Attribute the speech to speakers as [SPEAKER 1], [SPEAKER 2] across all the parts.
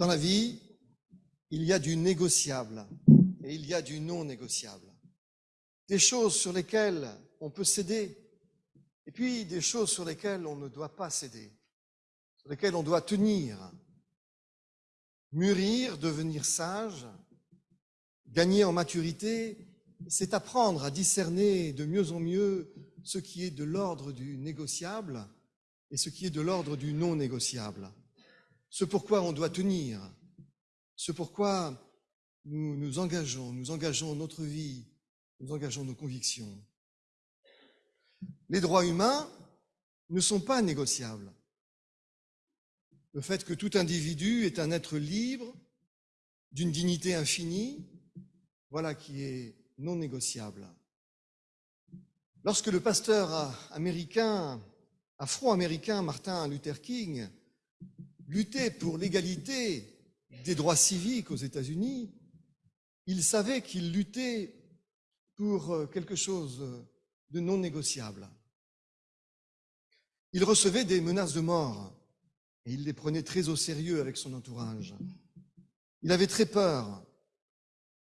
[SPEAKER 1] Dans la vie, il y a du négociable et il y a du non négociable. Des choses sur lesquelles on peut céder et puis des choses sur lesquelles on ne doit pas céder, sur lesquelles on doit tenir, mûrir, devenir sage, gagner en maturité, c'est apprendre à discerner de mieux en mieux ce qui est de l'ordre du négociable et ce qui est de l'ordre du non négociable. Ce pourquoi on doit tenir, ce pourquoi nous nous engageons, nous engageons notre vie, nous engageons nos convictions. Les droits humains ne sont pas négociables. Le fait que tout individu est un être libre, d'une dignité infinie, voilà qui est non négociable. Lorsque le pasteur américain, afro-américain Martin Luther King luttait pour l'égalité des droits civiques aux États-Unis, il savait qu'il luttait pour euh, quelque chose de non négociable. Il recevait des menaces de mort et il les prenait très au sérieux avec son entourage. Il avait très peur.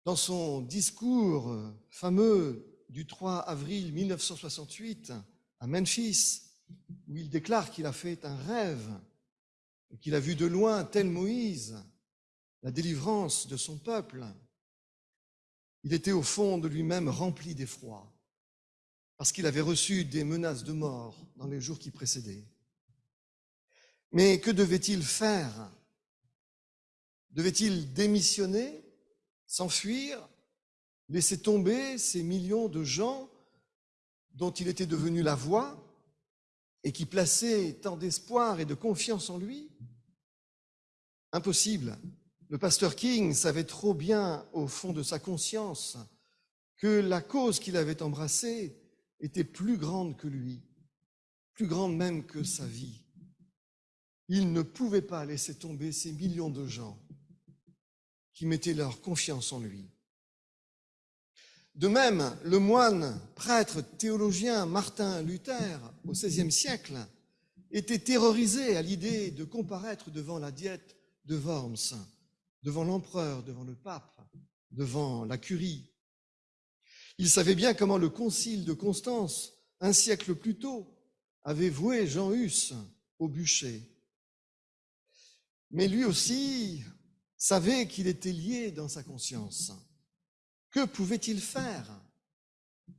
[SPEAKER 1] Dans son discours fameux du 3 avril 1968 à Memphis, où il déclare qu'il a fait un rêve et qu'il a vu de loin, tel Moïse, la délivrance de son peuple, il était au fond de lui-même rempli d'effroi, parce qu'il avait reçu des menaces de mort dans les jours qui précédaient. Mais que devait-il faire? Devait-il démissionner s'enfuir, laisser tomber ces millions de gens dont il était devenu la voix et qui plaçaient tant d'espoir et de confiance en lui? Impossible. Le pasteur King savait trop bien au fond de sa conscience que la cause qu'il avait embrassée était plus grande que lui, plus grande même que sa vie. Il ne pouvait pas laisser tomber ces millions de gens qui mettaient leur confiance en lui. De même, le moine, prêtre, théologien Martin Luther, au XVIe siècle, était terrorisé à l'idée de comparaître devant la diète de Worms, devant l'empereur, devant le pape, devant la curie. Il savait bien comment le concile de Constance, un siècle plus tôt, avait voué Jean Hus au bûcher. Mais lui aussi savait qu'il était lié dans sa conscience. Que pouvait-il faire?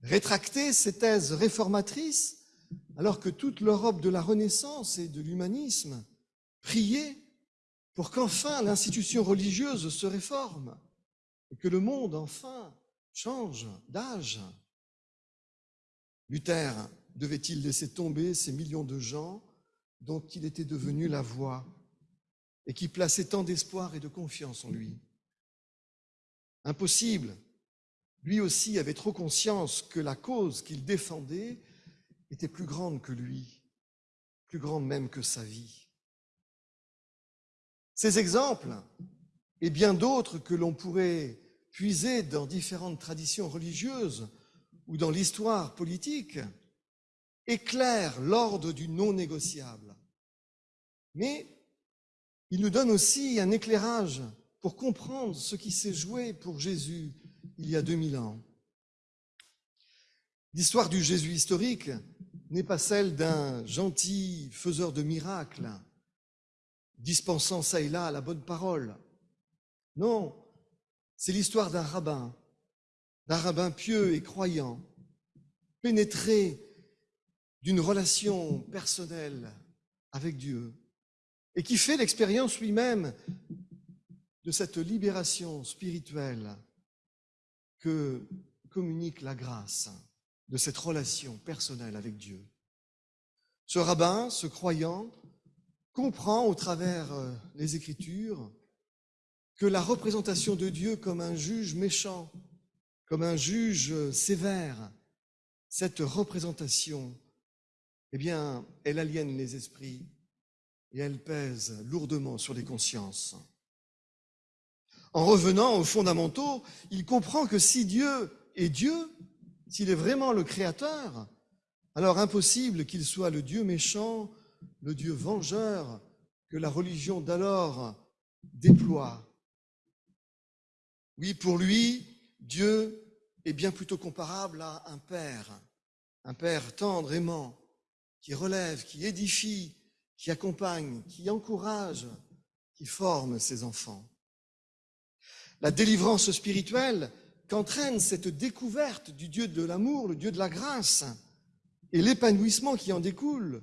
[SPEAKER 1] Rétracter ses thèses réformatrices alors que toute l'Europe de la Renaissance et de l'humanisme priait pour qu'enfin l'institution religieuse se réforme et que le monde enfin change d'âge. Luther devait-il laisser tomber ces millions de gens dont il était devenu la voix et qui plaçait tant d'espoir et de confiance en lui? Impossible. Lui aussi avait trop conscience que la cause qu'il défendait était plus grande que lui, plus grande même que sa vie. Ces exemples, et bien d'autres que l'on pourrait puiser dans différentes traditions religieuses ou dans l'histoire politique, éclairent l'ordre du non négociable. Mais il nous donne aussi un éclairage pour comprendre ce qui s'est joué pour Jésus il y a 2000 ans. L'histoire du Jésus historique n'est pas celle d'un gentil faiseur de miracles, dispensant ça et là la bonne parole. Non, c'est l'histoire d'un rabbin, d'un rabbin pieux et croyant, pénétré d'une relation personnelle avec Dieu, et qui fait l'expérience lui-même de cette libération spirituelle que communique la grâce de cette relation personnelle avec Dieu. Ce rabbin, ce croyant, comprend au travers euh, les Écritures que la représentation de Dieu comme un juge méchant, comme un juge sévère, cette représentation, eh bien, elle aliène les esprits et elle pèse lourdement sur les consciences. En revenant aux fondamentaux, il comprend que si Dieu est Dieu, s'il est vraiment le Créateur, alors impossible qu'il soit le Dieu méchant, le Dieu vengeur que la religion d'alors déploie. Oui, pour lui, Dieu est bien plutôt comparable à un père, un père tendre, aimant, qui relève, qui édifie, qui accompagne, qui encourage, qui forme ses enfants. La délivrance spirituelle qu'entraîne cette découverte du Dieu de l'amour, le Dieu de la grâce, et l'épanouissement qui en découle,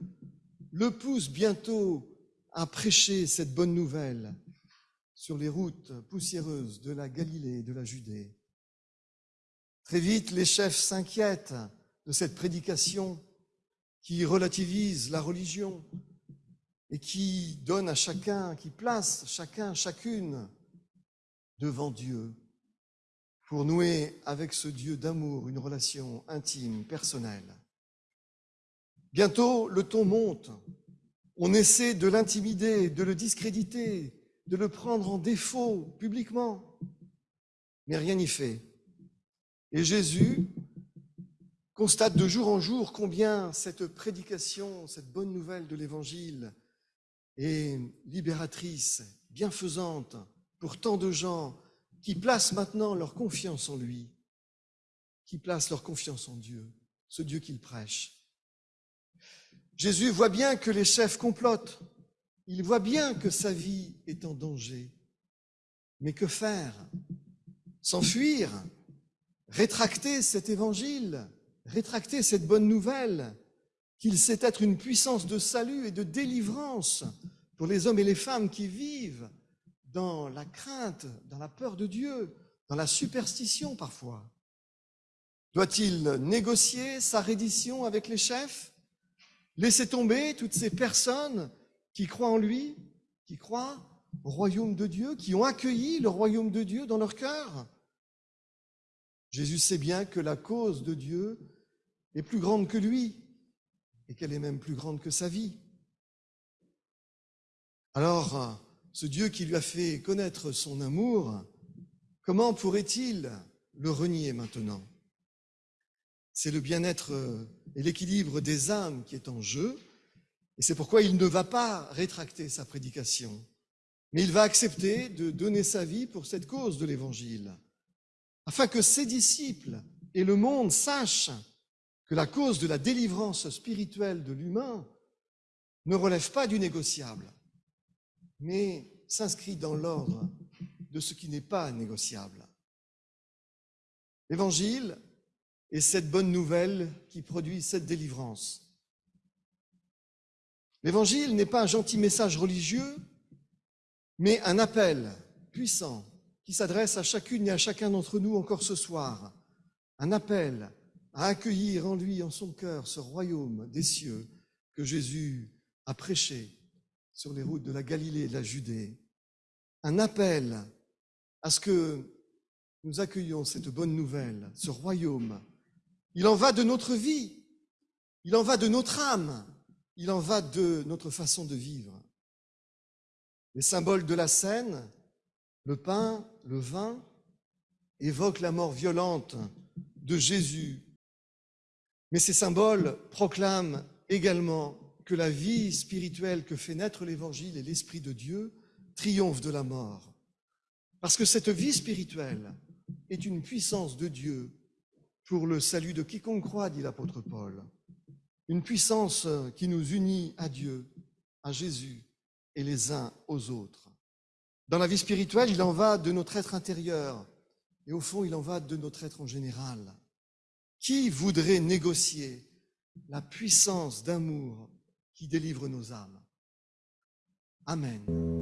[SPEAKER 1] le pousse bientôt à prêcher cette bonne nouvelle sur les routes poussiéreuses de la Galilée et de la Judée. Très vite, les chefs s'inquiètent de cette prédication qui relativise la religion et qui donne à chacun, qui place chacun, chacune devant Dieu pour nouer avec ce Dieu d'amour une relation intime, personnelle. Bientôt, le ton monte. On essaie de l'intimider, de le discréditer, de le prendre en défaut publiquement. Mais rien n'y fait. Et Jésus constate de jour en jour combien cette prédication, cette bonne nouvelle de l'Évangile est libératrice, bienfaisante pour tant de gens qui placent maintenant leur confiance en lui, qui placent leur confiance en Dieu, ce Dieu qu'il prêche. Jésus voit bien que les chefs complotent, il voit bien que sa vie est en danger. Mais que faire? S'enfuir? Rétracter cet évangile? Rétracter cette bonne nouvelle? Qu'il sait être une puissance de salut et de délivrance pour les hommes et les femmes qui vivent dans la crainte, dans la peur de Dieu, dans la superstition parfois. Doit-il négocier sa reddition avec les chefs? Laisser tomber toutes ces personnes qui croient en lui, qui croient au royaume de Dieu, qui ont accueilli le royaume de Dieu dans leur cœur Jésus sait bien que la cause de Dieu est plus grande que lui et qu'elle est même plus grande que sa vie. Alors, ce Dieu qui lui a fait connaître son amour, comment pourrait-il le renier maintenant? C'est le bien-être et l'équilibre des âmes qui est en jeu, et c'est pourquoi il ne va pas rétracter sa prédication, mais il va accepter de donner sa vie pour cette cause de l'Évangile, afin que ses disciples et le monde sachent que la cause de la délivrance spirituelle de l'humain ne relève pas du négociable, mais s'inscrit dans l'ordre de ce qui n'est pas négociable. L'évangile est cette bonne nouvelle qui produit cette délivrance. L'évangile n'est pas un gentil message religieux, mais un appel puissant qui s'adresse à chacune et à chacun d'entre nous encore ce soir. Un appel à accueillir en lui, en son cœur, ce royaume des cieux que Jésus a prêché sur les routes de la Galilée et de la Judée. Un appel à ce que nous accueillions cette bonne nouvelle, ce royaume. Il en va de notre vie, il en va de notre âme, il en va de notre façon de vivre. Les symboles de la scène, le pain, le vin, évoquent la mort violente de Jésus. Mais ces symboles proclament également que la vie spirituelle que fait naître l'Évangile et l'Esprit de Dieu triomphe de la mort. Parce que cette vie spirituelle est une puissance de Dieu pour le salut de quiconque croit, dit l'apôtre Paul. Une puissance qui nous unit à Dieu, à Jésus et les uns aux autres. Dans la vie spirituelle, il en va de notre être intérieur et au fond, il en va de notre être en général. Qui voudrait négocier la puissance d'amour qui délivre nos âmes? Amen.